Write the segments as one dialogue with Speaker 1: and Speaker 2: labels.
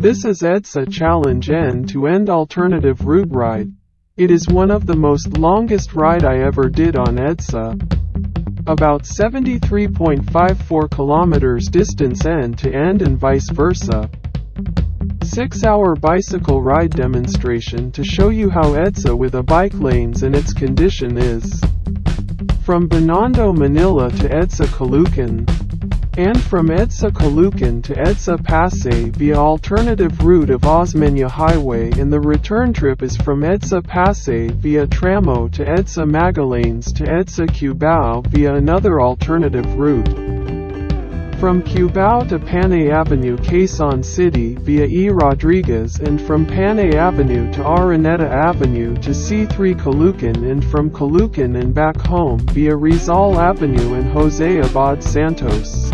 Speaker 1: This is EDSA Challenge End-to-End Alternative Route Ride. It is one of the most longest ride I ever did on EDSA. Uh, about 73.54 kilometers distance end to end and vice versa. 6 hour bicycle ride demonstration to show you how EDSA uh, with a bike lanes and its condition is. From Binondo Manila to EDSA uh, Caloocan, and from EDSA Caloocan to EDSA Pasay via alternative route of Osmeña Highway and the return trip is from EDSA Pasay via Tramo to EDSA Magallanes to EDSA Cubao via another alternative route. From Cubao to Panay Avenue Quezon City via E. Rodriguez and from Panay Avenue to Araneta Avenue to C3 Caloocan and from Caloocan and back home via Rizal Avenue and Jose Abad Santos.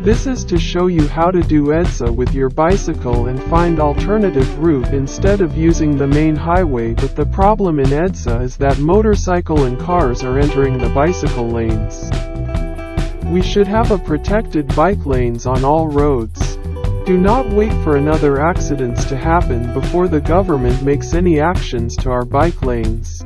Speaker 1: This is to show you how to do EDSA with your bicycle and find alternative route instead of using the main highway but the problem in EDSA is that motorcycle and cars are entering the bicycle lanes. We should have a protected bike lanes on all roads. Do not wait for another accidents to happen before the government makes any actions to our bike lanes.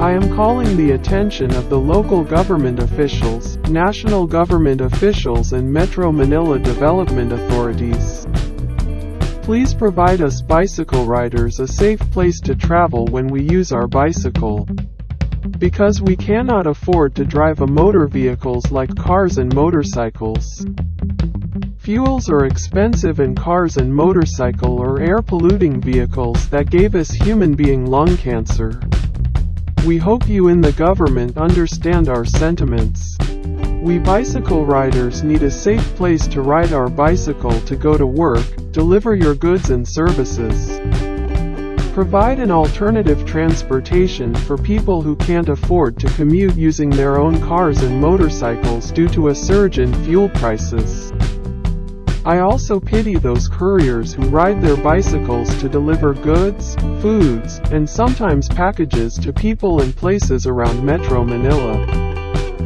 Speaker 1: I am calling the attention of the local government officials, national government officials and Metro Manila development authorities. Please provide us bicycle riders a safe place to travel when we use our bicycle. Because we cannot afford to drive a motor vehicles like cars and motorcycles. Fuels are expensive and cars and motorcycle are air polluting vehicles that gave us human being lung cancer. We hope you in the government understand our sentiments. We bicycle riders need a safe place to ride our bicycle to go to work, deliver your goods and services. Provide an alternative transportation for people who can't afford to commute using their own cars and motorcycles due to a surge in fuel prices. I also pity those couriers who ride their bicycles to deliver goods, foods, and sometimes packages to people and places around Metro Manila.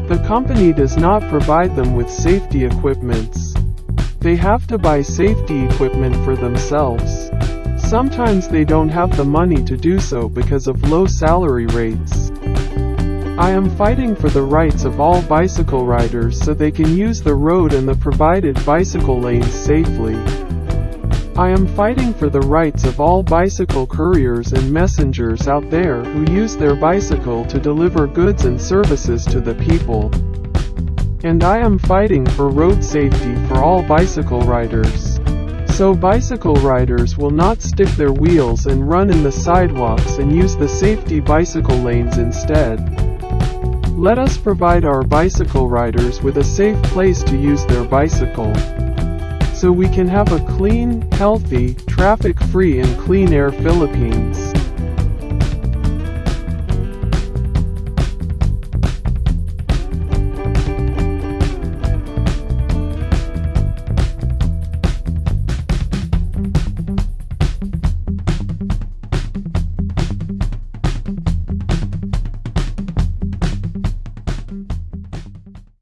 Speaker 1: The company does not provide them with safety equipments. They have to buy safety equipment for themselves. Sometimes they don't have the money to do so because of low salary rates. I am fighting for the rights of all bicycle riders so they can use the road and the provided bicycle lanes safely. I am fighting for the rights of all bicycle couriers and messengers out there who use their bicycle to deliver goods and services to the people. And I am fighting for road safety for all bicycle riders. So bicycle riders will not stick their wheels and run in the sidewalks and use the safety bicycle lanes instead. Let us provide our bicycle riders with a safe place to use their bicycle. So we can have a clean, healthy, traffic-free and clean air Philippines.